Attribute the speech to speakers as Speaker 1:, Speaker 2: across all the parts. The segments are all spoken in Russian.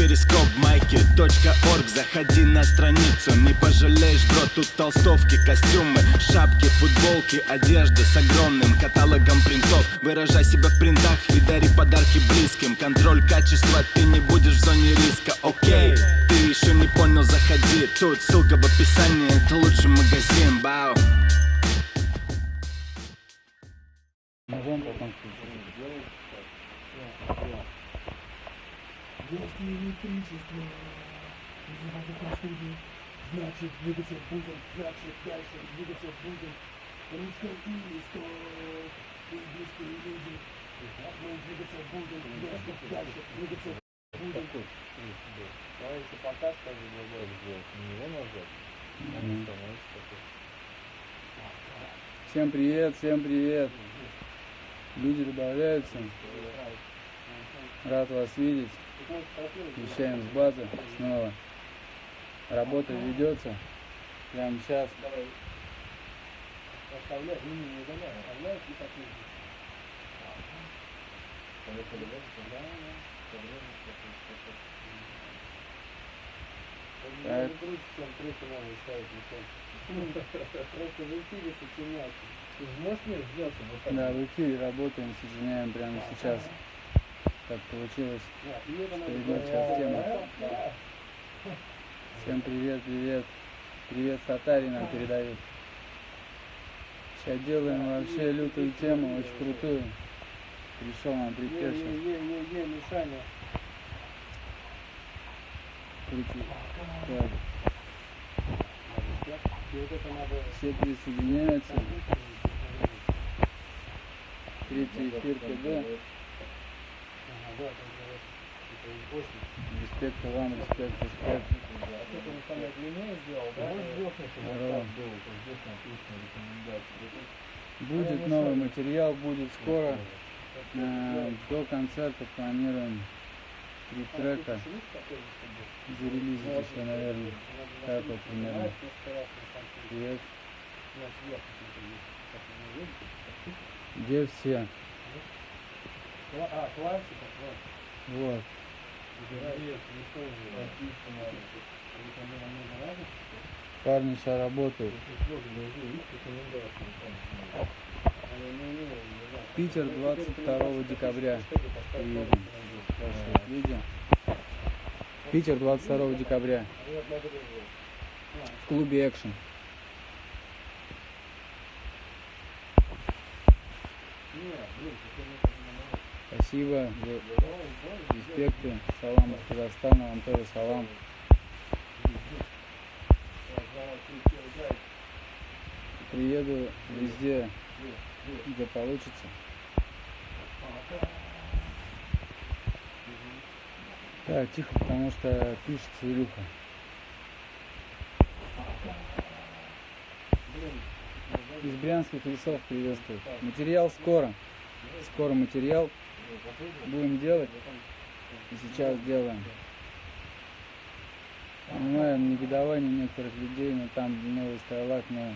Speaker 1: перископ майки .орг. Заходи на страницу, не пожалеешь, бро Тут толстовки, костюмы, шапки, футболки Одежда с огромным каталогом принтов. Выражай себя в принтах и дари подарки близким. Контроль качества, ты не будешь в зоне риска, окей Ты еще не понял, заходи. Тут ссылка в описании, это лучший магазин, бау
Speaker 2: электричество простуду, значит двигаться будем, значит дальше двигаться будем. Русская история, близкие люди. Мы двигаться будем, значит дальше двигаться будем.
Speaker 3: Я еще пока скажу, Владимир сделать, не его нажать, становится такой.
Speaker 4: Всем привет, всем привет. Люди добавляются. Рад вас видеть. Вещаем с базы снова. Работа ведется. Прямо сейчас.
Speaker 3: Просто в эфире сочинять. Можешь мне сделать так?
Speaker 4: Да, в эфире работаем, сочиняем прямо сейчас. Так получилось. Сейчас тема. Всем привет, привет. Привет Сатари нам передают. Сейчас делаем вообще лютую тему, очень крутую. Пришел нам припев сейчас. Крути. Так,
Speaker 3: надо...
Speaker 4: все присоединяются. Третий эфир КД.
Speaker 3: Ага, да, там говорят, это из Боснии.
Speaker 4: Респект вам, респект, респект.
Speaker 3: Это он самое длиннее сделал, да? Можешь сделать, чтобы
Speaker 4: Здорово.
Speaker 3: вот так было, то здесь написано рекомендации.
Speaker 4: Будет новый материал, будет скоро. Э, До концерта планируем три трека. Зарелизить еще, наверное. Так вот примерно. Привет. Где все?
Speaker 3: А, классика, классика.
Speaker 4: Вот. Парни сейчас работают. Питер 22 декабря. Спрашивают видео. Питер 22 декабря. В клубе Экшен. Спасибо. за Респекты. Салам из Казахстана. Вам тоже салам. Приеду везде, где получится. Так, тихо, потому что пишется Илюха. Из брянских лесов приветствую. Материал скоро. Скоро материал. Будем делать. И сейчас делаем. Понимаю негодование некоторых людей, но там новый стайлак, но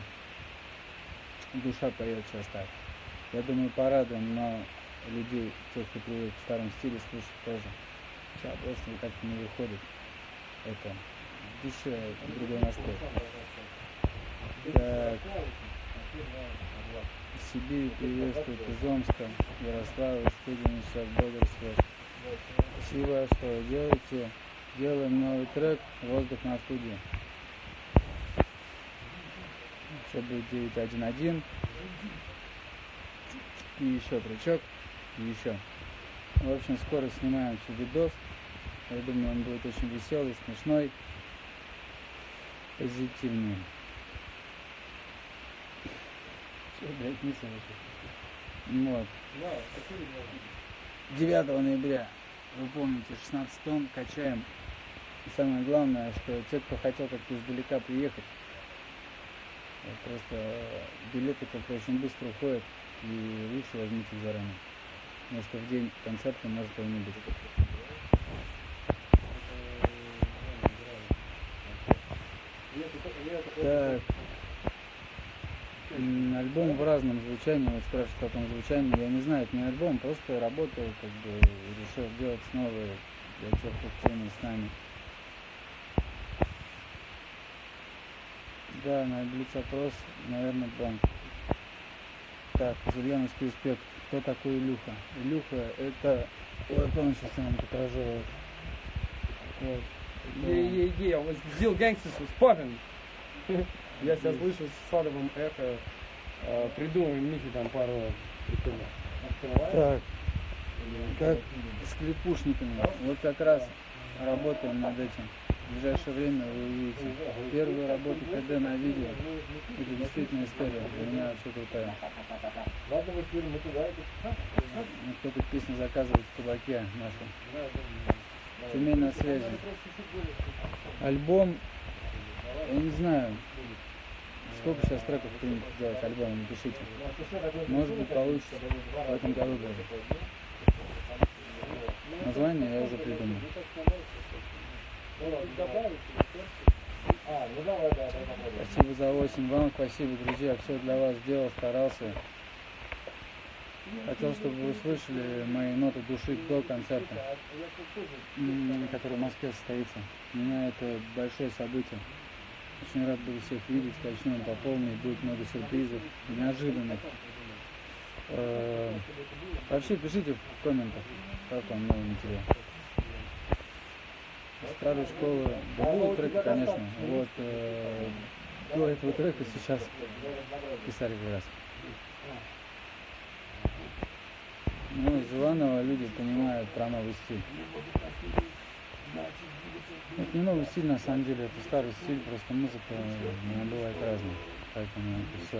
Speaker 4: душа поет сейчас так. Я думаю, порадуем, но людей, тех, кто привык к старому стилю, слушать тоже. Сейчас просто как-то не выходит. Это в душе другой настрой. Так. Сибири приветствует из Омска, сейчас Бодр связь. Спасибо, что вы делаете. Делаем новый трек «Воздух на студии». Еще будет 911. И еще тречок. И еще. В общем, скоро снимаем еще видос. Я думаю, он будет очень веселый, смешной, позитивный. Все, блядь, не слышу. Вот. 9 ноября, вы помните, 16 тонн качаем. И самое главное, что те, кто хотел как-то издалека приехать, э, просто э, билеты как-то очень быстро уходят, и лучше возьмите заранее. Потому что в день концерта может его не быть. Так. Альбом в разном звучании, вот спрашивают о каком звучании, я не знаю, это не альбом, просто работал, как бы решил сделать снова для тех, кто в теме с нами. Да, на блиц-опрос, наверное, банк. Так, из Ульяновский успех. Кто такой Илюха? Илюха это... Вот он сейчас нам покажу. Вот.
Speaker 3: I was still gangsters was popping. Я сейчас слышу с садовым эхо. э, Придумаем Михе там пару.
Speaker 4: Так, как с клепушниками. Вот как раз работаем над этим. В ближайшее время вы увидите. Первые работы КД на видео. Это действительно история. Для меня вообще крутая. Ну, Кто-то песню заказывает в кабаке нашем. Тюмень на связи. Альбом, я не знаю, сколько сейчас треков принято делать альбом, напишите. Может быть получится в этом году даже. Название я уже придумал. Спасибо за 8. Вам спасибо, друзья. Все для вас сделал, старался. Хотел, чтобы вы услышали мои ноты души до концерта, который в Москве состоится. Для меня это большое событие. Очень рад буду всех видеть, качнем по полной, будет много сюрпризов, неожиданных. Э, Вообще пишите в комментах, как вам новый материал. Старой школы, да будут треки, конечно. Вот э, до этого трека сейчас писали как раз. Ну, из Иванова люди понимают про новый стиль. Это не новый стиль на самом деле, это старый стиль, просто музыка э, она бывает разная. Поэтому это все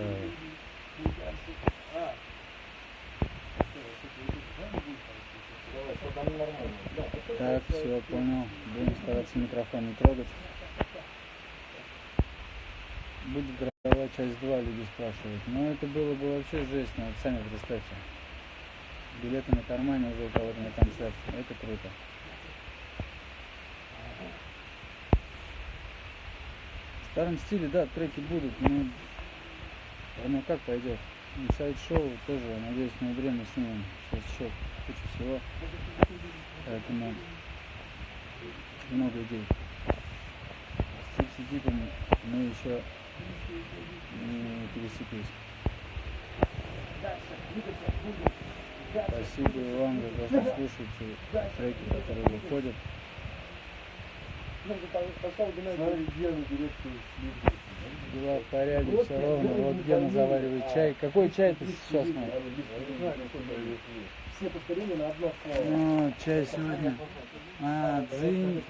Speaker 4: так, все, понял. Будем стараться микрофон не трогать. Будет градовая часть 2, люди спрашивают. Но это было бы вообще жесть, ну, вот сами представьте. Билеты на кармане уже у кого-то на концерт. Это круто. В старом стиле, да, треки будут, но оно как пойдет. Сайт-шоу тоже, надеюсь, в ноябре мы снимем сейчас еще кучу всего. Поэтому много идей. С типсидипом мы еще не пересеклись. Спасибо вам за то, что слушаете треки, которые выходят. Дела в порядке, все ровно. Вот Гена заваривает чай. Какой чай ты сейчас?
Speaker 2: Все повторения на одно слово.
Speaker 4: Ну, чай сегодня. А, дзынь,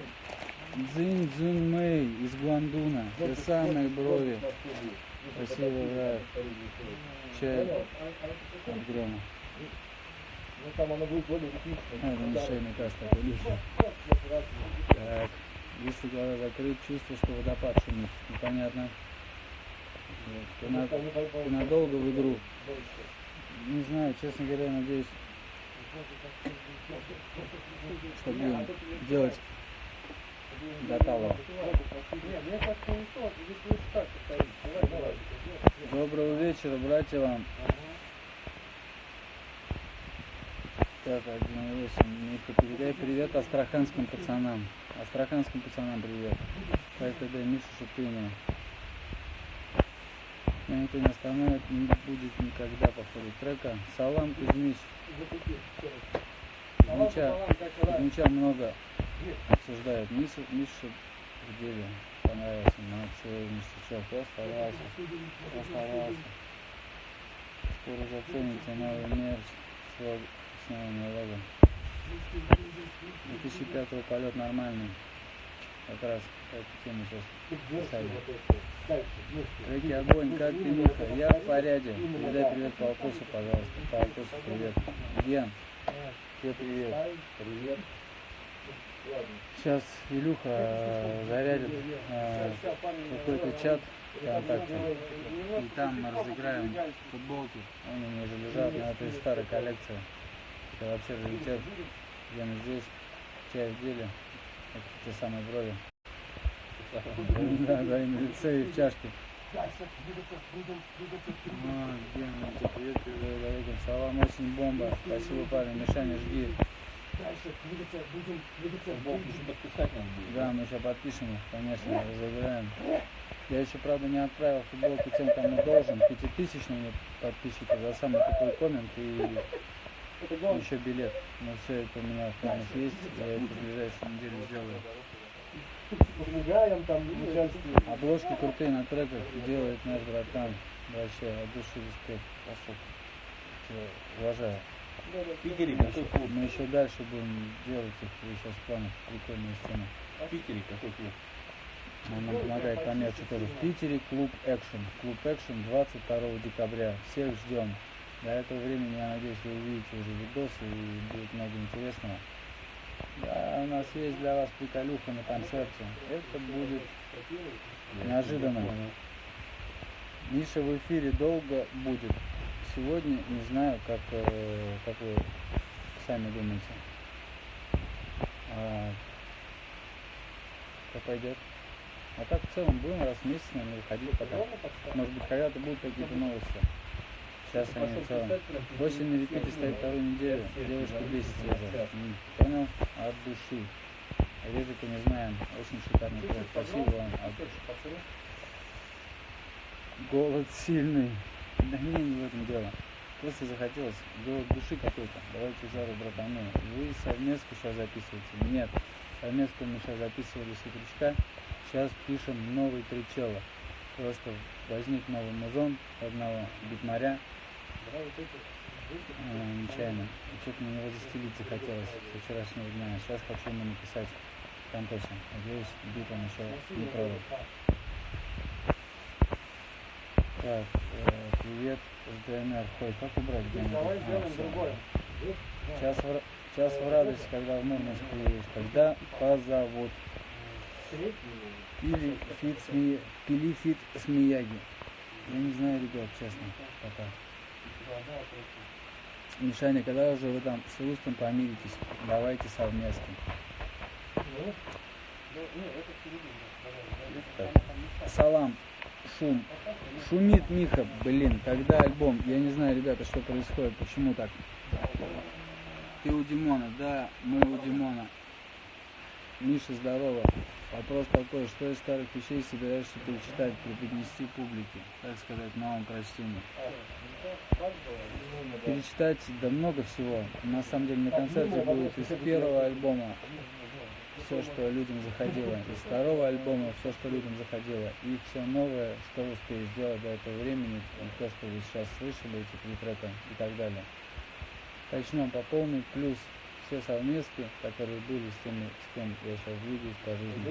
Speaker 4: дзынь, дзунь мэй из Гуандуна. Те самые брови. Спасибо, брат. Чай от грома.
Speaker 2: Ну там оно будет более технично.
Speaker 4: А, это не шейный каст такой лишний. Так, если глаза закрыть, чувство, что водопад шумит. Непонятно. Ты, на- ты надолго в игру? Не знаю, честно говоря, надеюсь, что будем делать до талого.
Speaker 2: Не, мне кажется, не то, здесь лучше так повторить. Давай, давай.
Speaker 4: Доброго вечера, братья вам. Так, 1.8. Миха, передай привет астраханским пацанам. Астраханским пацанам привет. Тогда Миша Шутынина. Меня никто не остановит, не будет никогда по трека. Салам Кузьмич. Кузьмича, Кузьмича много обсуждают. Миша, Миша в деле понравился. Молодцы, Мишечок, постарался. Постарался. Скоро зацените новый мерч с новыми лого. 2005 полет нормальный. Как раз эту тему сейчас ставим. Реки огонь, как ты, Миха? Я в порядке. Передай привет Полкусу, пожалуйста. Полкусу привет. Ген, тебе привет. Привет. Сейчас Илюха э, зарядит э, какой-то чат ВКонтакте. И там мы разыграем футболки. Они уже лежат, но это из старой коллекции. Это вообще раритет. Гена здесь, чай в деле. Это те самые брови. Да, да, и на лице, и в чашке. Гена, привет, передаю Валерий. Салам, очень бомба. Спасибо, парень. Мишаня, жги.
Speaker 3: дальше двигаться будем, двигаться
Speaker 5: Футболку еще подписать надо будет.
Speaker 4: Да, мы еще подпишем конечно, разыграем. Я еще, правда, не отправил футболку тем, кому должен, пятитысячному подписчику за самый тупой коммент и. Еще билет. Но все это у меня в планах есть, я это в ближайшую неделю сделаю.
Speaker 3: Помогаем там участие.
Speaker 4: Обложки крутые на треках делает наш братан. Вообще, от души респект. Пошел. Уважаю.
Speaker 5: Питере какой клуб?
Speaker 4: Мы еще дальше будем делать их, сейчас в планах прикольные сцены.
Speaker 5: В Питере какой клуб?
Speaker 4: Он нам помогает по мерчу тоже. В Питере клуб Экшен. Клуб Экшен 22 декабря. Всех ждем. До этого времени, я надеюсь, вы увидите уже видосы и будет много интересного. Да, у нас есть для вас приколюха на концерте. Это будет неожиданно. Миша в эфире долго будет. Сегодня не знаю, как, э, как вы сами думаете. А, как пойдет. А так в целом будем раз в месяц, наверное, выходить пока. Может быть, когда-то будут какие-то новости. Сейчас они в целом. Восемь на репите стоит вторую неделю. Девушка бесится уже. Понял? От души. Режика не знаем. Очень шикарный трек. Спасибо вам. От. Голод сильный. Да не, не в этом дело. Просто захотелось голод души какой-то. Давайте жару братану. Вы совместку сейчас записываете? Нет. Совместку мы сейчас записывали с утречка. Сейчас пишем новый тричела. Просто возник новый музон одного битмаря. Э, нечаянно. Что-то на него застелить захотелось со вчерашнего дня. Сейчас хочу ему написать контосе. Надеюсь, бит он еще не продал. Так, э, привет, с ДНР. Хой, как убрать ДНР?
Speaker 3: Давай
Speaker 4: А,
Speaker 3: сделаем
Speaker 4: всё.
Speaker 3: другое.
Speaker 4: Сейчас в, сейчас в радость, когда в Мурманск приедешь, когда позовут. Пили фит, сми... Пили фит с Мияги. Я не знаю, ребят, честно, пока. Мишаня, когда уже вы там с Рустом помиритесь, давайте совместно. Салам, шум. Шумит Миха, блин, когда альбом? Я не знаю, ребята, что происходит, почему так? Ты у Димона, да, мы у Димона. Миша, здорово. Вопрос такой, что из старых вещей собираешься перечитать, преподнести публике, так сказать, новым прочтением? Перечитать, да много всего. На самом деле на концерте будет из первого альбома все, что людям заходило, из второго альбома все, что людям заходило, и все новое, что вы успели сделать до этого времени, то, что вы сейчас слышали, эти три трека и так далее. Начнем по полной, плюс все совместки, которые были с теми, с кем я сейчас двигаюсь по жизни.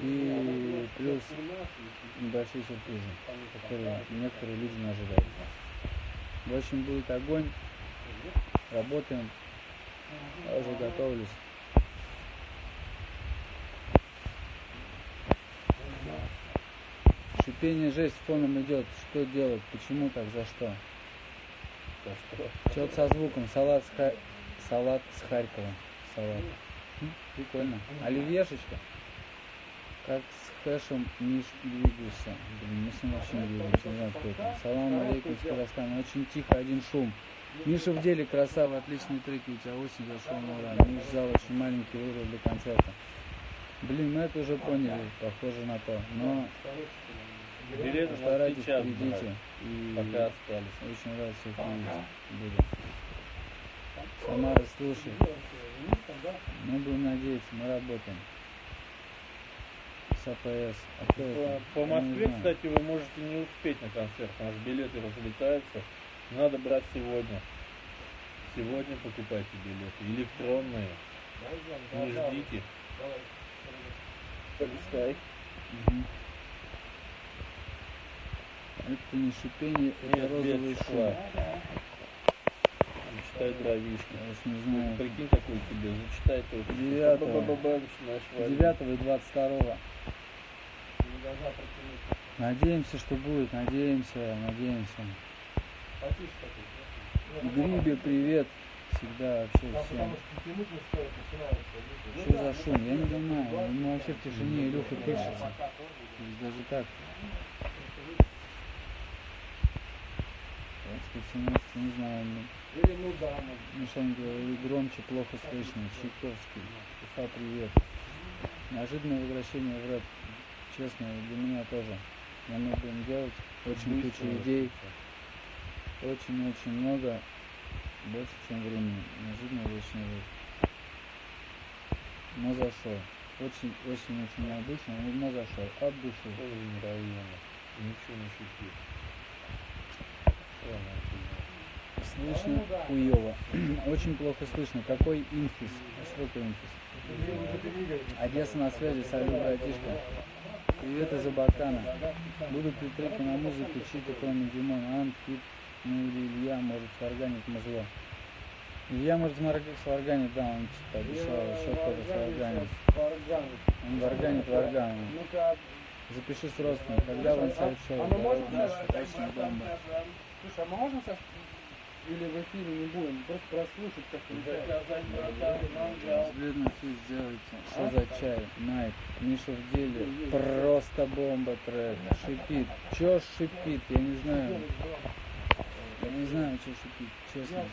Speaker 4: И плюс небольшие сюрпризы, которые некоторые люди не ожидают. В общем, будет огонь. Работаем. Я уже готовлюсь. Шипение жесть фоном идет. Что делать? Почему так? За что?
Speaker 5: Да что?
Speaker 4: Что-то со звуком. Салат с, Салат с Харькова. Салат. М, Прикольно. Оливьешечка. Как с хэшем Миш двигаешься. Блин, мы с ним вообще не двигаемся. Не знаю, кто это. Салам алейкум из Казахстана. Очень тихо, один шум. Миша в деле красава, отличные треки, у тебя осень зашел на ура. Миш зал очень маленький выбор для концерта. Блин, мы это уже поняли, похоже на то. Но
Speaker 5: Билеты сейчас
Speaker 4: придите. И
Speaker 5: пока остались.
Speaker 4: очень рад всех увидеть. Буду. Самара, слушай, мы будем надеяться, мы работаем. С АПС. А это?
Speaker 5: По, по Москве, кстати, вы можете не успеть на концерт, потому что билеты разлетаются. Надо брать сегодня. Сегодня покупайте билеты. Электронные. Не ждите. Полистай.
Speaker 4: Мгм. Это не шипение, это
Speaker 5: Нет,
Speaker 4: розовый шум.
Speaker 5: Шла. Зачитай дровишки.
Speaker 4: Я не знаю.
Speaker 5: Прикинь, какой тебе. Начинаешь валить.
Speaker 4: 9 и 22. Надеемся, что будет, надеемся, надеемся. Грибе, привет. Всегда вообще всем. Что за шум? Я не понимаю. Ему вообще в тишине Илюха пишется. То есть даже так. Специальности, не знаю, ну,
Speaker 3: Или ну да, ну,
Speaker 4: Мишань говорил, громче, плохо слышно, Чайковский, Уфа, привет. Неожиданное возвращение в рэп, честно, для меня тоже. Я мы будем делать, очень куча идей, очень-очень много, больше, чем времени. Неожиданное возвращение в рэп. Но зашел. Очень, очень, очень необычно, но зашел. От души.
Speaker 5: Ничего не шути. Ладно,
Speaker 4: Слышно хуево. Очень плохо слышно. Какой инфис? Что такое инфис? Одесса на связи, салют, братишка. Привет из Абакана. Будут ли треки на музыку чьи-то, кроме Димон, Ант, Кит, ну или Илья, может, сварганит музло. Илья, может, сварганит, да, он типа обещал еще кто-то сварганит. Он варганит варгану.
Speaker 3: Ну-ка,
Speaker 4: Запиши с родственником, когда инсайд шоу.
Speaker 3: а мы можем
Speaker 4: точно бомба.
Speaker 3: Слушай, а мы можем сейчас... Или в эфире не будем, просто прослушать
Speaker 5: братан, мангал.
Speaker 4: Взглядный фит сделайте. Что за чай? Найк. Миша в деле. Просто бомба трек. Шипит. Чё шипит? Я не знаю. Я не знаю, что шипит, честно.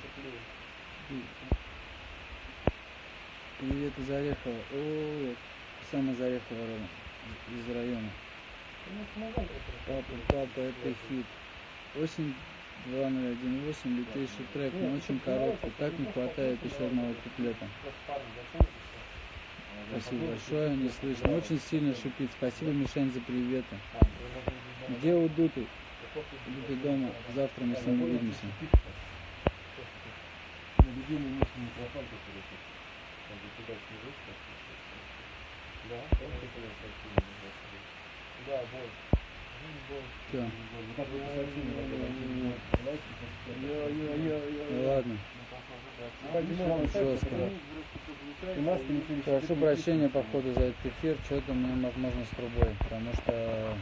Speaker 4: Привет из Орехова. О, сам из Орехова из района. Папа, папа, это хит. Осень 2018, лютейший трек, но очень короткий. Так не хватает еще одного куплета. Спасибо большое, не слышно. Очень сильно шипит. Спасибо, Мишань, за приветы. Где у Дуты? Дуты дома. Завтра мы с ним увидимся.
Speaker 5: Да, Да, вот.
Speaker 4: Ну ладно. Жестко. Прошу прощения по ходу за этот эфир. Что-то меня возможно с трубой. Потому что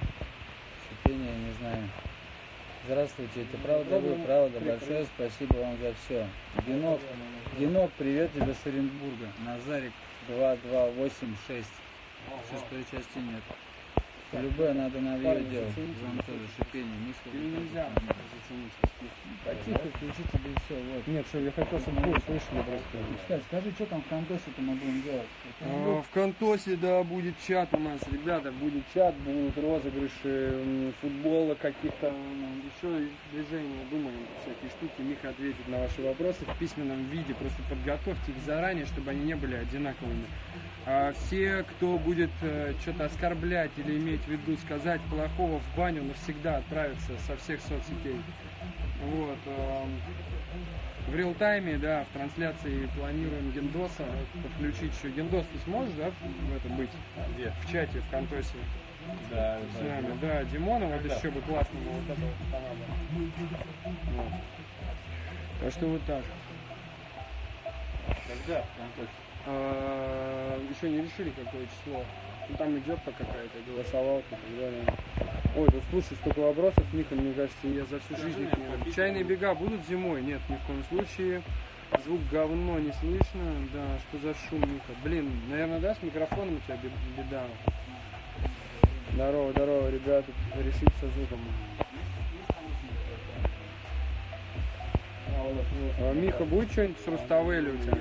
Speaker 4: шипение, не знаю. Здравствуйте, это правда вы, правда. Большое спасибо вам за все. Генок, Генок, привет тебе с Оренбурга. Назарик 2286. Шестой части нет. Любое надо на видео
Speaker 3: Парни,
Speaker 4: делать. Вам тоже шипение.
Speaker 3: Нельзя?
Speaker 4: Потихо включите да и все. Вот.
Speaker 3: Нет, что я хотел, чтобы вы услышали просто.
Speaker 4: Кстати, скажи, что там в контесте-то мы будем делать?
Speaker 3: А, В Контосе, да, будет чат у нас, ребята, будет чат, будут розыгрыши футбола, каких-то еще движения, думаем, всякие штуки. Миха ответит на ваши вопросы в письменном виде, просто подготовьте их заранее, чтобы они не были одинаковыми. А все, кто будет что-то оскорблять или иметь в виду сказать плохого в баню, навсегда отправятся со всех соцсетей. Вот. эм, В реал-тайме, да, в трансляции планируем Гендоса подключить еще. Гендос, ты сможешь, да, в это быть?
Speaker 5: Где?
Speaker 3: В чате, в Контосе
Speaker 5: Да,
Speaker 3: с нами. Да, Димона, вот
Speaker 5: Когда?
Speaker 3: еще бы классно было вот этого. Вот. Так что вот так.
Speaker 5: Когда? Антон?
Speaker 3: А, еще не решили, какое число. Ну, там идет по какая-то голосовалка и так далее. Ой, да слушай, столько вопросов, Миха, мне кажется, я за всю жизнь их не... Чайные бега будут зимой? Нет, ни в коем случае. Звук говно не слышно. Да, что за шум, Миха? Блин, наверное, да, с микрофоном у тебя бе- беда. Здорово, здорово, ребята, решить со звуком. А, Миха, будет что-нибудь с Руставели у тебя?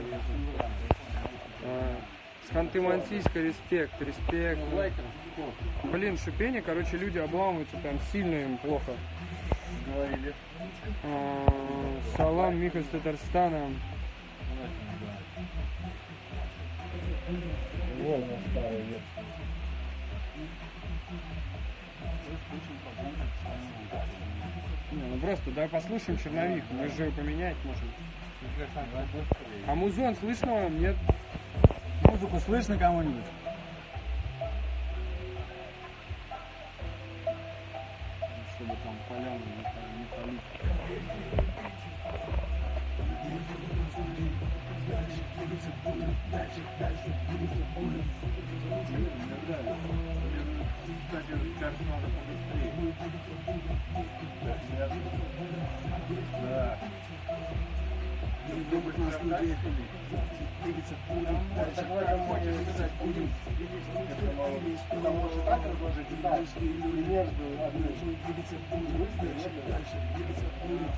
Speaker 3: А, с Ханты-Мансийска респект, респект. Блин, шипение, короче, люди обламываются, там сильно им плохо.
Speaker 5: Говорили.
Speaker 3: А, Салам, Миха из Татарстана.
Speaker 5: Волна старая.
Speaker 3: Не, ну просто, давай послушаем черновик, мы же поменять можем. А музон слышно вам? Нет?
Speaker 4: Музыку слышно кому-нибудь?
Speaker 3: Чтобы там поляну не, пали- не палить.
Speaker 5: Да.
Speaker 6: Дубль на студии. Двигаться будем дальше. Двигаться будем.
Speaker 3: Может так разложить, и так, и между одной.
Speaker 6: Двигаться будем дальше. Дальше. Двигаться будем.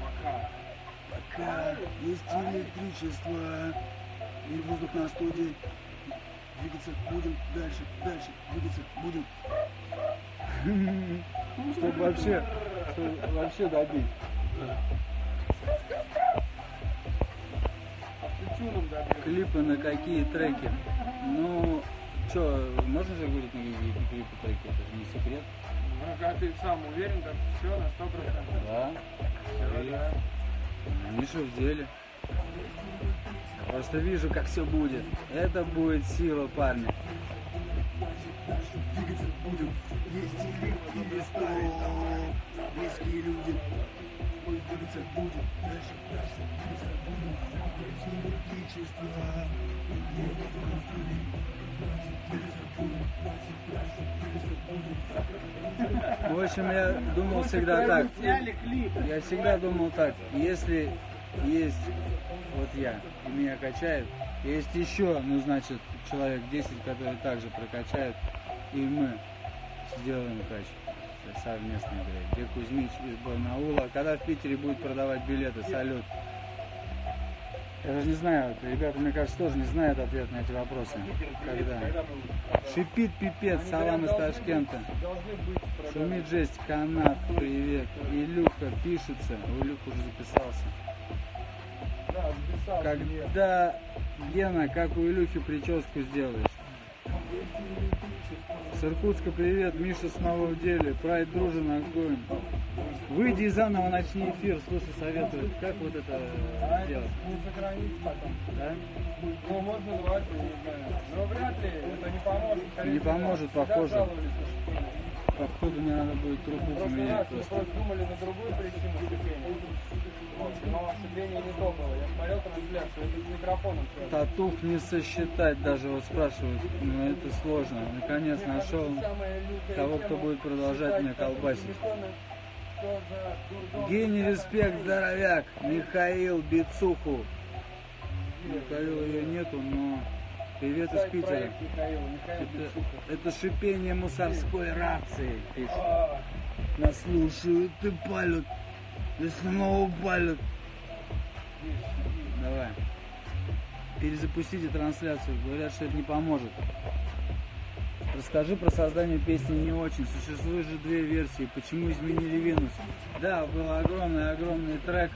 Speaker 3: Пока.
Speaker 6: Пока есть электричество и воздух на студии. Двигаться будем дальше. Дальше. Двигаться будем.
Speaker 4: Чтобы вообще, чтобы вообще добить. Клипы на какие треки? Ну, что, можно же говорить на какие клипы треки? Это же не секрет.
Speaker 3: Ну, когда ты сам уверен, так все на сто процентов.
Speaker 4: Да.
Speaker 3: Всё, да.
Speaker 4: Миша в деле. Просто вижу, как все будет. Это будет сила, парни.
Speaker 6: Двигаться будем. Есть электричество. Близкие люди. Ой, двигаться будем. Дальше. Дальше. Двигаться будем. Есть электричество. И воздух на студии. Двигаться. Дальше. Двигаться будем.
Speaker 4: В общем, я думал всегда так. Я всегда думал так. Если есть вот я, и меня качает, есть еще, ну, значит, человек 10, который также прокачает, и мы сделаем кач совместно, блядь. Где Кузьмич из Барнаула. Когда в Питере будет продавать билеты, салют. Я даже не знаю, ребята, мне кажется, тоже не знают ответ на эти вопросы. Когда? Шипит пипец, салам из Ташкента. Шумит жесть, канат, привет. Илюха пишется, у Илюха уже записался.
Speaker 3: Да, записал.
Speaker 4: Когда, Гена, как у Илюхи прическу сделаешь? С Иркутска привет, Миша снова в деле, Прайд дружен, огонь. Выйди и заново начни эфир, слушай, советую, как вот это
Speaker 3: А
Speaker 4: делать,
Speaker 3: не сохранится потом.
Speaker 4: да?
Speaker 3: Ну, можно звать, не знаю. Но вряд ли это не поможет.
Speaker 4: Не поможет, похоже. Походу мне надо будет трубу
Speaker 3: В прошлый
Speaker 4: поменять
Speaker 3: раз мы думали на другую причину шипения. Вот, но шипение не то было. Я смотрел трансляцию, это с микрофоном связано.
Speaker 4: Татух не сосчитать даже, вот спрашивают, ну это сложно. Наконец
Speaker 3: Мне
Speaker 4: нашел того, кто будет продолжать меня колбасить. Гений респект, здоровяк, Михаил Бицуху. Михаила ее нету, но привет из Питера. Это, это шипение мусорской рации, пишет.
Speaker 3: А,
Speaker 4: Нас слушают и палят, и снова палят. Давай. Перезапустите трансляцию, говорят, что это не поможет. Расскажи про создание песни не очень. Существует же две версии. Почему изменили Венус? Да, был огромный-огромный трек.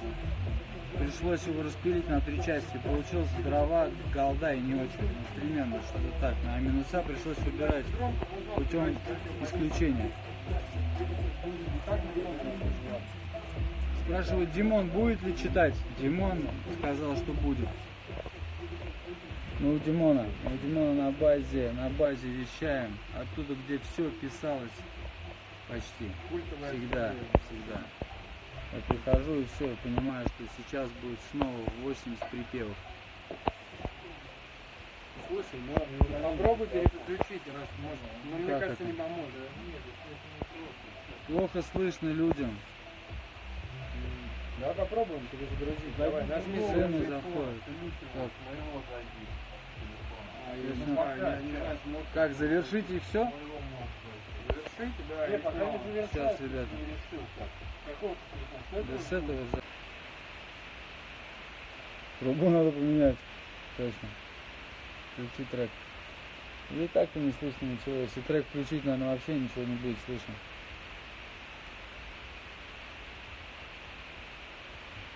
Speaker 4: Пришлось его распилить на три части. Получился дрова, голда и не очень. Примерно что-то так. А минуса пришлось выбирать путем исключения. Спрашивают, Димон будет ли читать? Димон сказал, что будет. Ну, у Димона, у Димона на базе, на базе вещаем, оттуда, где все писалось, почти, всегда, всегда. Я прихожу и все, понимаю, что сейчас будет снова 80 припевов.
Speaker 3: Слушай, ну попробуй переключить, раз можно. Но мне
Speaker 4: Как
Speaker 3: кажется,
Speaker 4: это?
Speaker 3: не поможет.
Speaker 4: Плохо слышно людям.
Speaker 3: Давай попробуем перезагрузить. Давай, нажми
Speaker 4: Цены
Speaker 3: завершить.
Speaker 4: заходят. Так,
Speaker 3: А, я
Speaker 4: Если-
Speaker 3: не знаю, я не знаю, ну,
Speaker 4: Как, завершить и все?
Speaker 3: завершить, да.
Speaker 5: Не,
Speaker 3: и
Speaker 5: пока не завершай,
Speaker 4: Сейчас, ребята.
Speaker 5: не решил
Speaker 4: с этого же. Трубу надо поменять. Точно. Включи трек. И так-то не слышно ничего. Если трек включить, наверное, вообще ничего не будет слышно.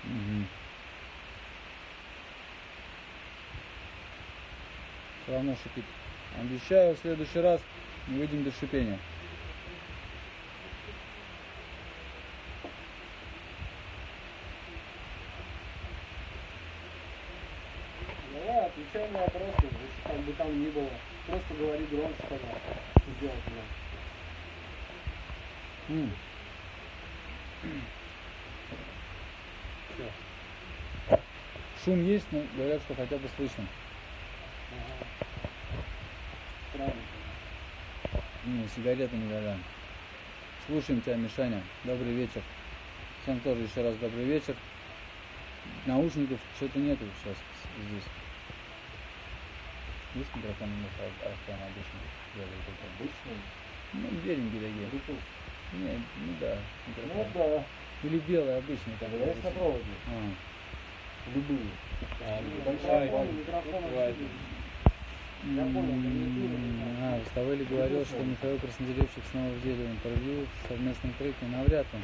Speaker 4: Мгм. Все равно шипит. Обещаю, в следующий раз не выйдем без шипения.
Speaker 3: Давай, отвечай на вопросы, если как бы там ни было. Просто говори громче, пожалуйста. Что делать надо.
Speaker 4: М. Шум есть, но говорят, что хотя бы слышно.
Speaker 3: Правильно.
Speaker 4: Не, сигареты не горят. Слушаем тебя, Мишаня. Добрый вечер. Всем тоже еще раз добрый вечер. наушников что-то нету сейчас здесь. Есть микрофон у них обычно делает это?
Speaker 5: Обычный.
Speaker 4: Ну, беленькие такие.
Speaker 5: Bluetooth.
Speaker 4: Не, ну да,
Speaker 5: Ну
Speaker 4: микрофон.
Speaker 5: да.
Speaker 4: Или белый обычный такой.
Speaker 5: Есть на проводе.
Speaker 4: А,
Speaker 5: Любые. А,
Speaker 2: микрофон
Speaker 5: Right.
Speaker 2: Я понял,
Speaker 4: А, Выставили говорил, что Михаил Краснодеревщик снова в деле интервью в совместном треке. Навряд ли.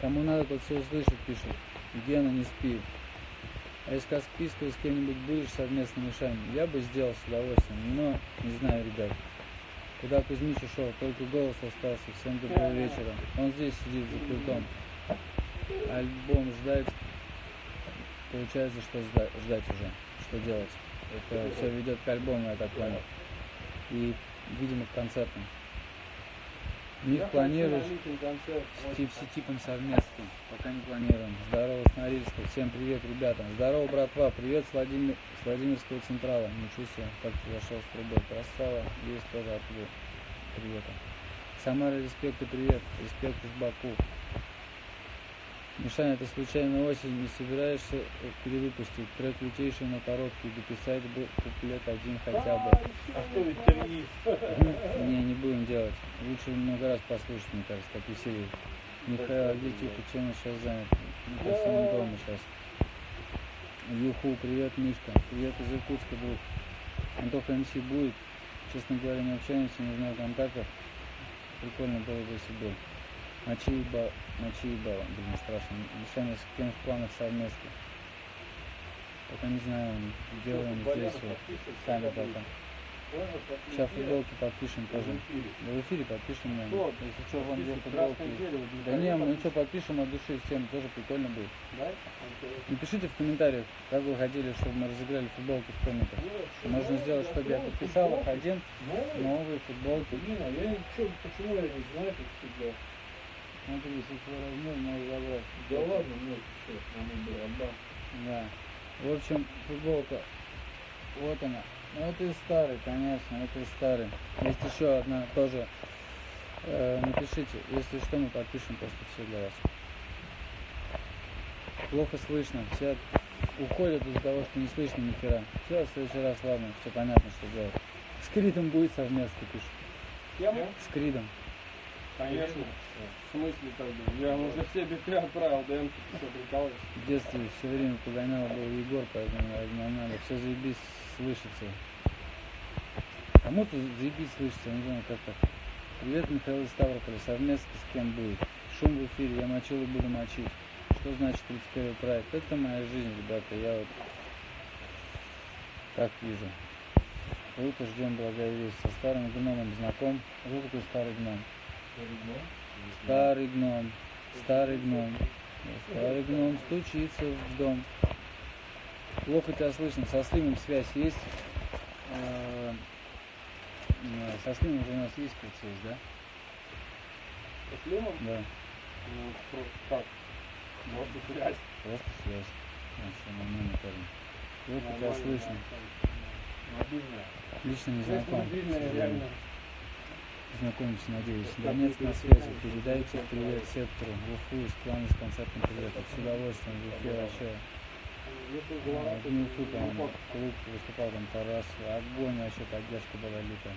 Speaker 4: Кому надо, тот все услышит, пишет. Гена, не спи. А если Каспийского с кем-нибудь будешь совместно мешать, я бы сделал с удовольствием, но не знаю, ребят. Куда Кузьмич ушел, только голос остался. Всем доброго вечера. Он здесь сидит за пультом. Альбом ждать. Получается, что жда- ждать уже. Что делать? Это все ведет к альбому, я так понял. И, видимо, к концертам. Них планируешь с Типси Типом совместно. Пока не планируем. Здорово, с Норильска. Всем привет, ребята. Здорово, братва. Привет с, Владимир... с Владимирского Централа. Ничего себе, как ты зашел с трубой. Красава. Есть тоже оттуда. Привет. Самара, респект и привет. Респект из Баку. Мишаня, ты случайно осень не собираешься э, перевыпустить трек лютейший, но короткий, дописать бы куплет один хотя бы.
Speaker 5: А что ветерни?
Speaker 4: Не, не будем делать. Лучше много раз послушать, мне кажется, как веселее. Михаил, где типа, чем он сейчас занят? Мне кажется, он дома сейчас. Юху, привет, Мишка. Привет из Иркутска, друг. Антоха МС будет. Честно говоря, не общаемся, не знаю контактов. Прикольно было бы, если был. Ночи ебал, ночи ебал, блин, страшно. Мишаня с кем в планах совместно. Пока не знаю, делаем здесь вот, сами пока. Сейчас футболки подпишем тоже. Да в эфире подпишем, наверное. Если что, вам две футболки. Да не, ну что, подпишем от души всем, тоже прикольно будет. Напишите в комментариях, как вы хотели, чтобы мы разыграли футболки в комментах. Можно сделать, чтобы я подписал их один, новые футболки.
Speaker 5: А почему я не знаю, как всегда.
Speaker 4: Смотри, если размер, можно забрать.
Speaker 5: Да ладно, ну, что, было, отдам.
Speaker 4: Да. В общем, футболка. Вот она. Ну, это из старый, конечно, это из старый. Есть еще одна тоже. Э, напишите, если что, мы подпишем просто все для вас. Плохо слышно, все уходят из-за того, что не слышно ни хера. Все, в следующий раз, ладно, все понятно, что делать. С Кридом будет совместно, пишут.
Speaker 2: Кем?
Speaker 4: С Кридом.
Speaker 2: Конечно. В смысле тогда? Я уже все биты отправил, ДМ, ты что, прикалываешься?
Speaker 4: В детстве все время погонял был Егор, поэтому я надо. Все заебись слышится. Кому-то заебись слышится, я не знаю, как так. Привет, Михаил из Ставрополя. Совместно с кем будет? Шум в эфире, я мочил и буду мочить. Что значит 31 проект? Это моя жизнь, ребята. Я вот так вижу. Круто, ждем благая весть. Со старым гномом знаком. Кто такой старый гном? Старый гном. Старый гном. Старый гном стучится в дом. Плохо тебя слышно. Со Слимом связь есть. Э, Со Слимом же у нас есть как связь, да?
Speaker 2: С Лимом?
Speaker 4: Да.
Speaker 2: Ну, просто так. Просто связь.
Speaker 4: Просто связь. Парень. Плохо тебя слышно.
Speaker 2: Мобильная.
Speaker 4: Лично не знаком.
Speaker 2: мобильная, реально.
Speaker 4: Знакомимся, надеюсь. Донецк на связи. Передайте привет сектору. В Уфу из плана с концертным приветом. С удовольствием. В Уфе вообще. А,
Speaker 2: голова,
Speaker 4: В Уфу там клуб выступал там Тарас. Огонь вообще поддержка была лютая.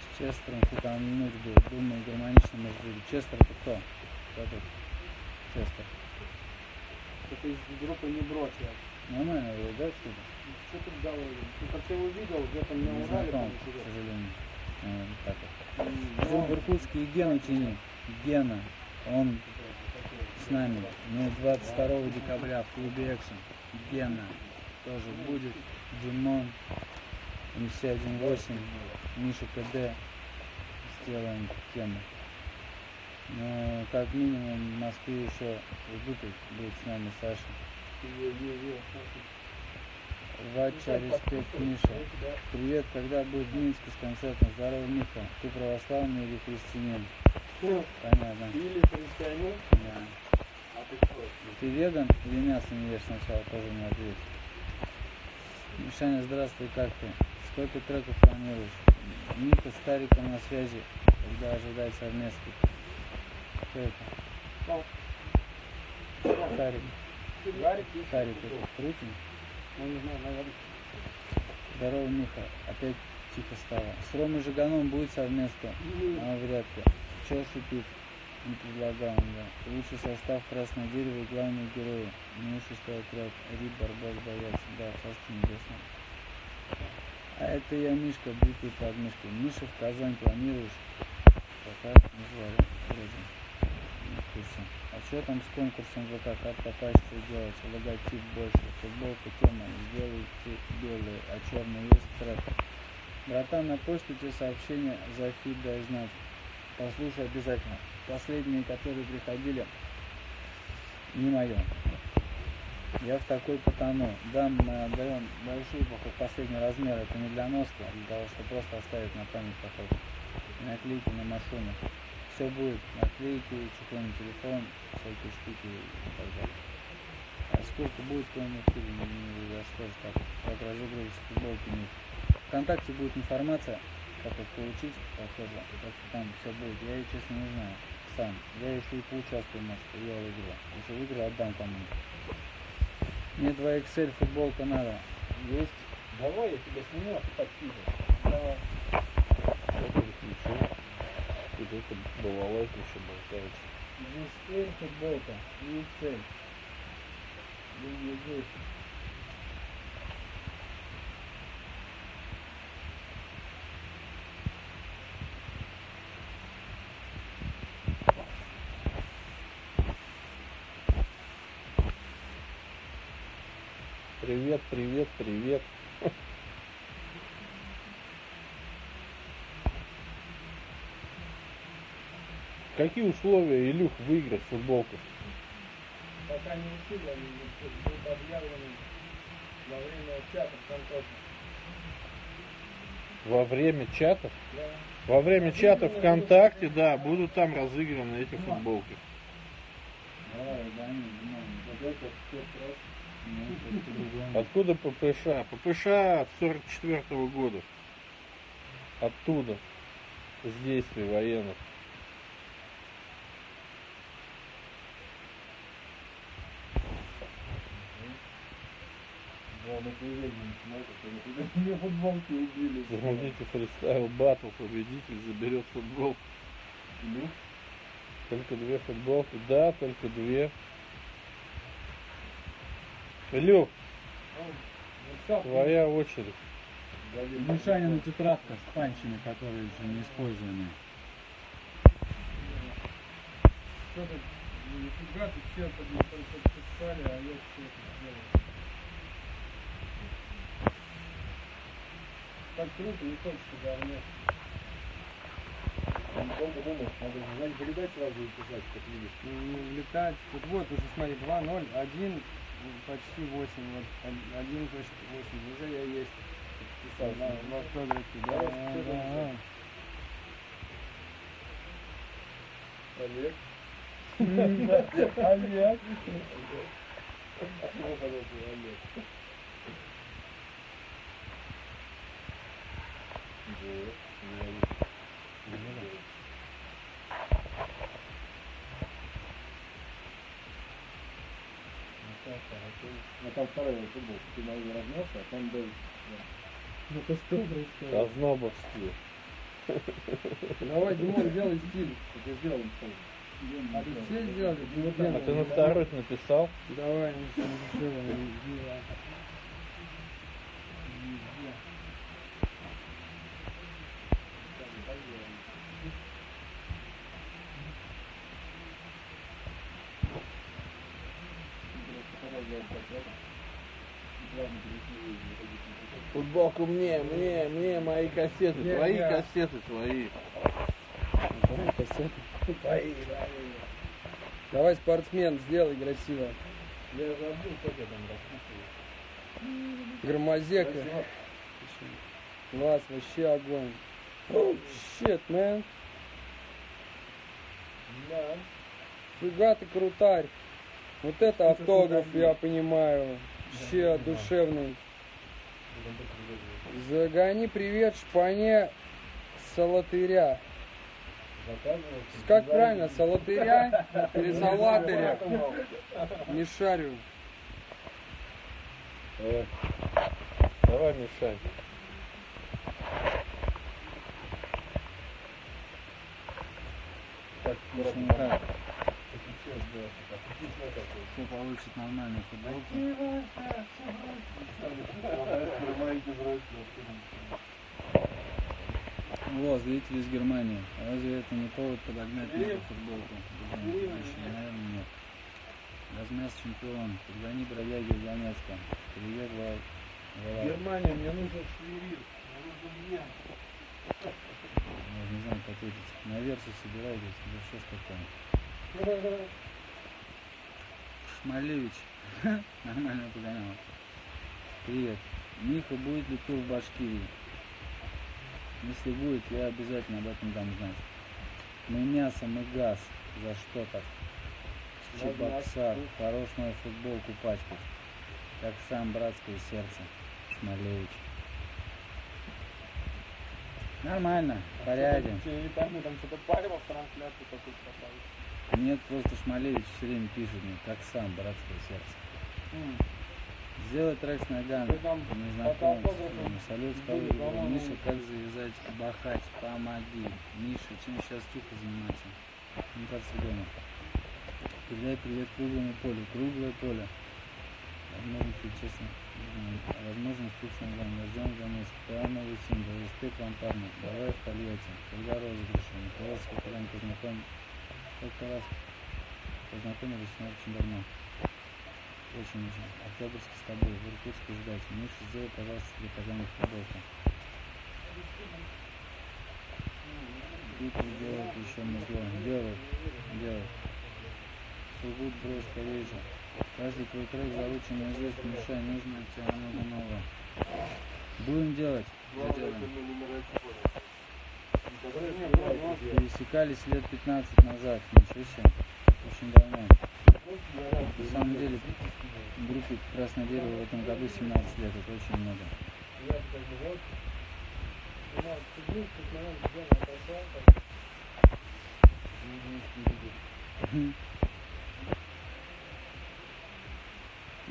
Speaker 4: С Честером футануть был. Думаю, гармонично может быть. Честер это кто? Кто тут? Честер.
Speaker 2: это из группы не брось я.
Speaker 4: Нормально его, да, что-то?
Speaker 2: Что ты говорил? Ты как ты его видел, где-то
Speaker 4: Не
Speaker 2: на Урале
Speaker 4: знаком, к сожалению. А, вот так вот. Жил в Иркутске. Гена, он с нами. Ну, 22 декабря в клубе Экшен. Гена тоже будет. Димон, МС-18, Миша КД. Сделаем тему. Ну, как минимум в Москве еще Ждутов будет с нами Саша.
Speaker 2: Е-е-е,
Speaker 4: Вача, респект, Миша. Привет, когда будет в Минске с концертом? Здорово, Миха. Ты православный или христианин? Понятно.
Speaker 2: Или христианин,
Speaker 4: Да.
Speaker 2: а ты кто?
Speaker 4: Ты веган или мясо не ешь сначала? Тоже не ответь. Мишаня, здравствуй, как ты? Сколько треков планируешь? Мика с Тариком на связи. Когда ожидать совместных? Кто это?
Speaker 2: Кто?
Speaker 4: Тарик. Тарик Крутин.
Speaker 3: Ну не знаю, наверное.
Speaker 4: Здорово, Миха. Опять тихо стало. С Ромой Жиганом будет совместно? А, вряд ли. Чё шипит? Не предлагаем, да. Лучший состав Красное Дерево и главные герои. Шестой отряд. Рид, Барбас, Боец. Да, царство небесное. А это я Мишка, битый под мышкой. Миша в Казань планируешь? Пока не звали. Вроде. Не в курсе. А что там с конкурсом ВК? Как попасть, что делать? Логотип больше. Футболка тема. Сделайте белую, а черный есть трек. Братан, на почту тебе сообщение за фид дай знать. Послушай обязательно. Последние, которые приходили, не мое. Я в такой потону. Да, мы отдаем большие походу последний размер. Это не для носка, а для того, чтобы просто оставить на память походу. Наклейки на машину. Все будет. Наклейки, чехлы на телефон, всякие штуки и так далее. А сколько будет, то не курсе, не, же так, как разыгрывать футболки нет. Вконтакте будет информация, как их получить, похоже, что там все будет. Я ее, честно, не знаю сам. Я еще и поучаствую, может, я выиграю. Если выиграю, отдам кому-нибудь. Мне 2XL футболка надо. Есть?
Speaker 5: Давай, я тебя сниму, а ты подкидывай.
Speaker 4: Давай.
Speaker 5: Тут это балалайка еще болтается.
Speaker 4: Здесь L футболка и XL. Деньги здесь.
Speaker 5: Привет, привет, привет. Какие условия, Илюх, выиграть футболку?
Speaker 3: Пока не решили, они будут объявлены во время чата ВКонтакте.
Speaker 5: Во время чатов?
Speaker 3: Да.
Speaker 5: Во время чата ВКонтакте, да, будут там разыграны эти футболки.
Speaker 4: Давай, ну, вот это все просто. Это по-другому.
Speaker 5: Откуда ППШ? ППШ от 44 года. Оттуда. С действий военных.
Speaker 4: Мне футболки убили.
Speaker 5: Загрузите фристайл батл, победитель заберет футболку. Только две футболки. Да, только две. Илюх, твоя очередь.
Speaker 4: Мишанина тетрадка с панчами, которые еще не использованы.
Speaker 3: Что-то нифига ты все подписали, а я все это сделал. Так круто, не хочется говнять.
Speaker 2: Долго думаешь, надо знать передать сразу и писать, как видишь.
Speaker 3: Ну, летать. Тут вот уже смотри, 2, 0, 1, почти 8, вот 1 почти 8, уже я есть. Писал на, в автографе, да, да, да.
Speaker 2: Олег.
Speaker 3: Олег.
Speaker 2: Олег. А там вторая футболка, ты мою размялся, а там был...
Speaker 3: Ну ты что происходит?
Speaker 5: Ознобовские.
Speaker 3: Давай, Димон, делай стиль.
Speaker 2: Это сделаем сразу.
Speaker 3: А ты все сделали?
Speaker 5: А ты на второй написал?
Speaker 3: Давай, не сделаем.
Speaker 5: Футболку мне, мне, мне, мои кассеты,
Speaker 3: Не,
Speaker 5: твои
Speaker 3: не.
Speaker 5: кассеты, твои.
Speaker 3: Давай, спортсмен, сделай красиво.
Speaker 5: Я забыл, как я там расписывал.
Speaker 3: Громозека. Класс, вообще огонь. Oh, shit, man. Фига ты крутарь. Вот это автограф, я понимаю. Вообще душевный. Загони привет шпане салатыря. Как правильно, салатыря или салатыря? Не шарю.
Speaker 5: Давай. Давай, мешай.
Speaker 4: Лично никак. Все получит нормально футболку. Вот, зрители из Германии. Разве это не повод подогнать нашу футболку? Еще, наверное, нет. Размяс чемпион. Подгони бродяги из Донецка. Привет, Вал.
Speaker 5: Германия, мне нужен швирит.
Speaker 4: Я не знаю, как ответить. На версу собираетесь, да что ж такое? Шмалевич. Нормально погонял. Привет. Миха, будет ли тур в Башкирии? Если будет, я обязательно об этом дам знать. Мы мясо, мы газ. За что так? Чебоксар. Хорош мою футболку пачкать. Как сам братское сердце. Шмалевич. Нормально, в порядке.
Speaker 2: Там что-то в.
Speaker 4: Нет, просто Шмалевич все время пишет мне, как сам, братское сердце. Сделай трек с ногами. Незнакомец.
Speaker 2: фотоавтографы
Speaker 4: Салют,
Speaker 2: по-моему,
Speaker 4: Миша, как завязать бахать? Помоги. Миша, чем сейчас Тюха занимается? Не как дома. Передай привет круглому полю. Круглое поле. Честно, не знаю, возможность тут с ногами. Ждем за месяц. Давай новый сингл. Респект вам, парни. Давай в Тольятти. Когда розыгрыши? Николай Скотарен познакомил. Сколько раз познакомились, но очень давно. Очень очень. Октябрьский с тобой. В Иркутске ждать. Миша, сделай, пожалуйста, для Казани футболку. Битвы делают еще музло. Делают. Делают. Сургут, бро, скорее же. Каждый твой трек заручен наизусть. Мешай, нужно от тебя много нового. Будем делать. Сделаем. Пересекались лет 15 назад. Ничего себе. Очень давно. На самом деле, группе Красное Дерево в этом году 17 лет. Это очень много.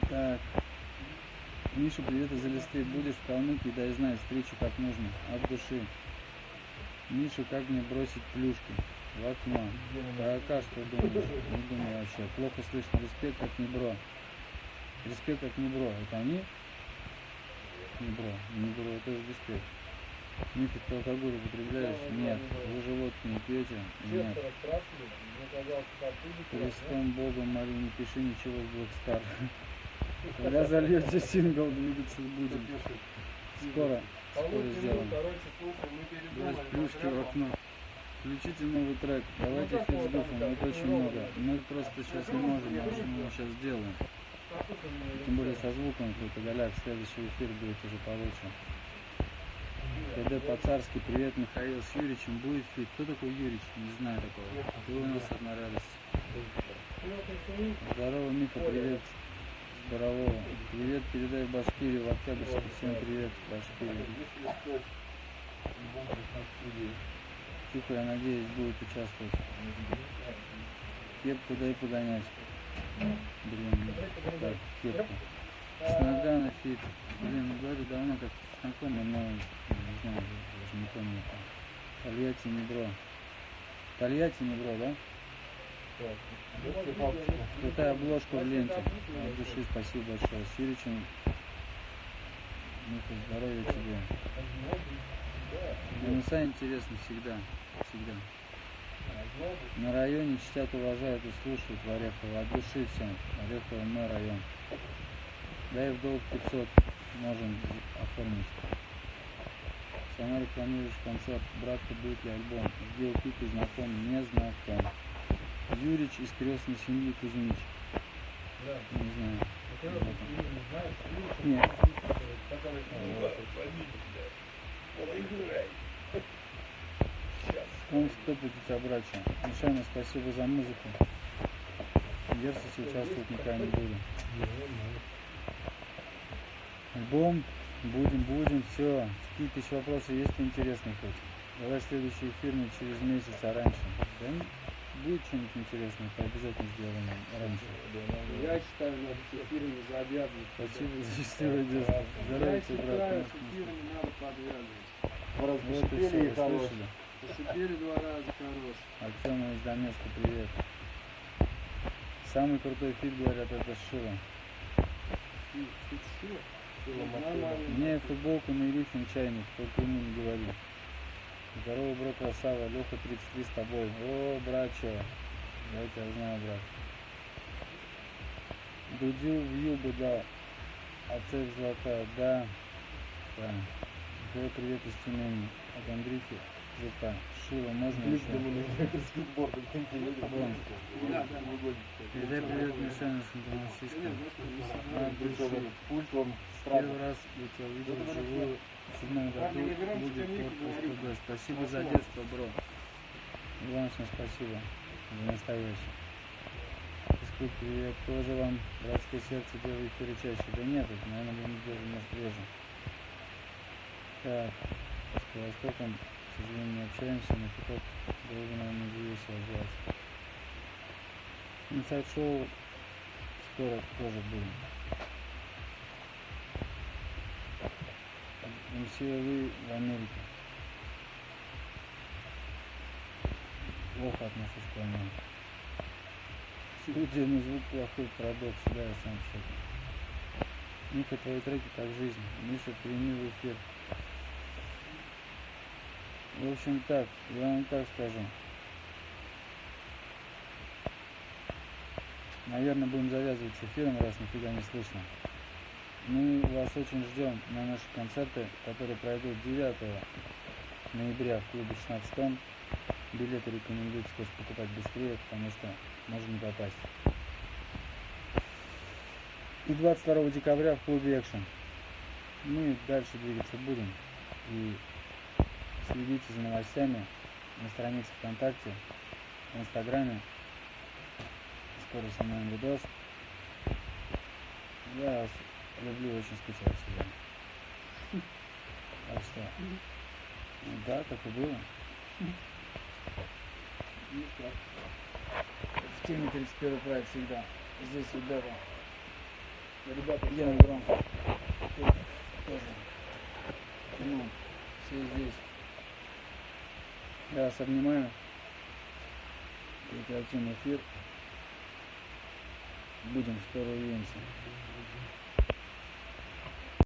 Speaker 4: Так. Миша, привет из Элисты. Будешь в Калмыкии, дай знать, встречу как нужно. От души. Миша, как мне бросить плюшки? В окно. Про АК что думаешь? Не думаю вообще. Плохо слышно. Респект как не бро. Респект как не бро. Это они? Не бро. Не бро, это же респект. Мифик, ты алкоголь употребляешь? Нет. Вы же водки не пьете? Нет. Христом Богом молю, не пиши ничего в Black Star. Когда зальете сингл, двигаться будем. Скоро, скоро сделаем. Плюшки в окно. Включите новый трек. Давайте фит с Гуфом. Это очень много. Мы просто сейчас не можем, можем мы сейчас сделаем. Тем более со звуком какой-то голяк. Следующий эфир будет уже получше. КД по-царски. Привет, Михаил с Юричем. Будет фит. Кто такой Юрич? Не знаю такого. Ты у нас одна радость. Здорово, Миха, привет. Здорово. Привет, передай Башкирию, в Октябрьске. Всем привет, в Башкирии. Тихо, я надеюсь, будет участвовать. Кепку дай погонять. Блин, так, кепку. С Нагана фит. Блин, ну говорю, давно как знакомы, но не знаю, даже не помню. Тольятти не бро. Тольятти не бро, да? Крутая обложка в ленте. От души спасибо большое. С Юричем. Миха, здоровья тебе. Минуса интересно всегда. Всегда. На районе чтят, уважают и слушают в Орехово. От души всем. Орехово мой район. Дай в долг 500. Можем оформить. Сама рекламируешь концерт. Братка, будет ли альбом? Где пик и знаком? Не знаком. Юрич из крестной семьи Кузьмич. Не знаю. Нет. Он стопит у тебя братья. Мишаня, спасибо за музыку. Версус участвовать никогда не буду. Альбом. Будем, будем, все. Какие-то еще вопросы есть интересные хоть? Давай следующий эфир не через месяц, а раньше. Да будет что-нибудь интересное, то обязательно сделаем раньше.
Speaker 3: Я считаю, надо с эфирами завязывать.
Speaker 4: Спасибо за счастливое детство.
Speaker 3: Я
Speaker 4: Здоровья тебе, брат.
Speaker 3: считаю, с эфирами надо подвязывать.
Speaker 4: Вот и все, вы слышали?
Speaker 3: Пошипели два раза хорош.
Speaker 4: Артема из Донецка, привет. Самый крутой фит, говорят, это Шила.
Speaker 3: Фит- фит Шила?
Speaker 4: Мне футболку на рифм чайник, только ему не говори. Здорово, бро, красава, Леха 33 с тобой. О, братчо, я тебя знаю, брат. Дудю в юбу, да. А цель золотая, да. Да. Привет, привет из Тюмени. От Андрюхи, ЖК. Шила, можно еще? Вон.
Speaker 3: Да, да.
Speaker 4: Передай привет Мишане с души.
Speaker 5: Пульт он
Speaker 4: Первый раз я тебя увидел вживую седьмом году будет отпуск СПБ. Спасибо за детство, бро. Ивановна, спасибо за настоящее. Физкульт, привет. Тоже вам братское сердце делаю эфиры чаще. Да нет, это, наверное, будем делать, может, реже. Так, с Востоком, к сожалению, не общаемся, но было бы, наверное, весело делать. Инсайд-шоу скоро тоже будем. MCLы в Америке. Плохо отношусь к войне. Но звук плохой, парадокс, да, я сам в шоке. Твои треки как жизнь. Миша, прими в эфир. В общем так, я вам так скажу. Наверное, будем завязывать с эфиром, раз нифига не слышно. Мы вас очень ждем на наши концерты, которые пройдут 9 ноября в клубе 16 тонн. Билеты рекомендуется, конечно, покупать быстрее, потому что можно не попасть. И 22 декабря в клубе Экшен. Мы дальше двигаться будем. И следите за новостями на странице ВКонтакте, в Инстаграме. Скоро снимаем видос. Я вас люблю, очень скучал всегда. Так что, ну да, так и было. В теме 31 проект всегда. Здесь ребята. Ребята, Гена Громко. Тут тоже. Ну, все здесь. Я вас обнимаю. Прекратим эфир. Будем скоро увидимся.